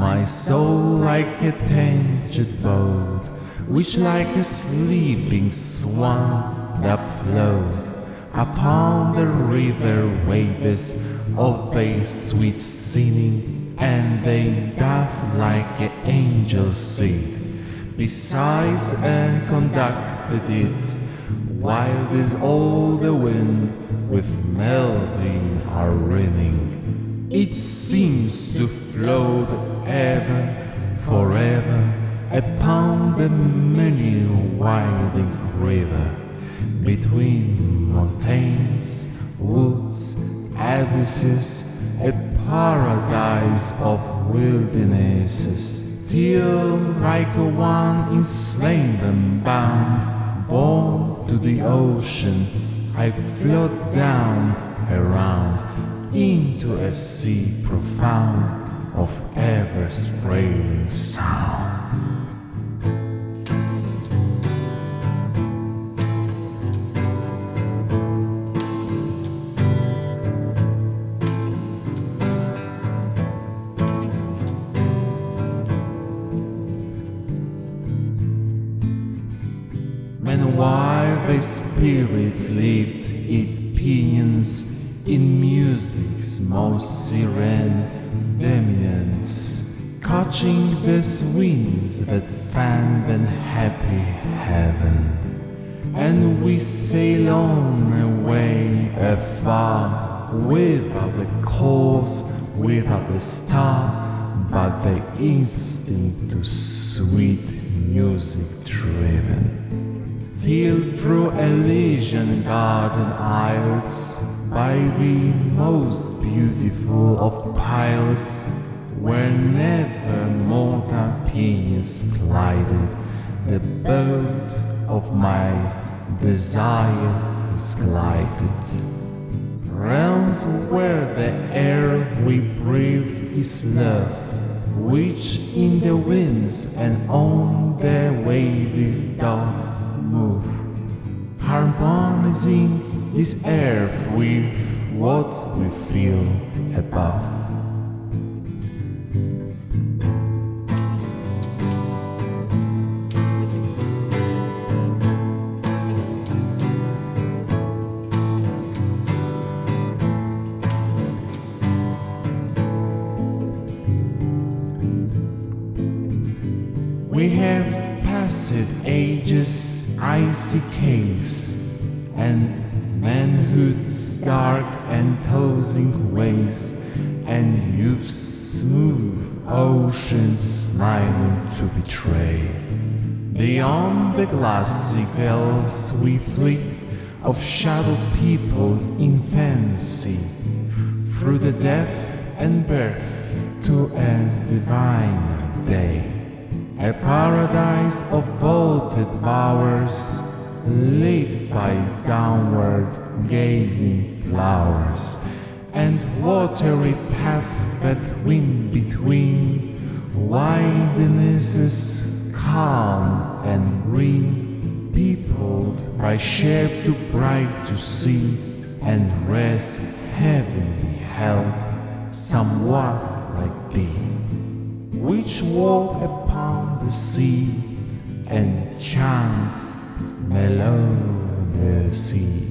My soul like a tainted boat, which like a sleeping swan doth float upon the river waves of a sweet singing, and they doth like an angel sing. Besides, and conducted it, while this all the wind with melody are ringing. It seems to float ever, forever, upon the many winding river, between mountains, woods, abysses, a paradise of wildernesses, till like one in slain and bound, born to the ocean, I float down around into a sea profound of ever spreading sound. Meanwhile, the spirit lifts its pinions in music's most serene dominance, catching the winds that fan the happy heaven. And we sail on away afar, without a cause, without the star, but the instinct to sweet music driven till through Elysian garden aisles, by the most beautiful of pilots, where never mortal pinions glided, the boat of my desire is glided. Realms where the air we breathe is love, which in the winds and on the waves doth move, harmonizing this earth with what we feel above. We have passed ages, icy caves, and manhood's dark and tossing waves, and youth's smooth oceans smiling to betray. Beyond the glassy we flee of shadow people in fancy, through the death and birth to a divine day. A paradise of vaulted bowers, lit by downward gazing flowers, and watery path that wind between widenesses calm and green, peopled by shape too bright to see, and rest heavenly held, somewhat like thee which walk upon the sea and chant melody.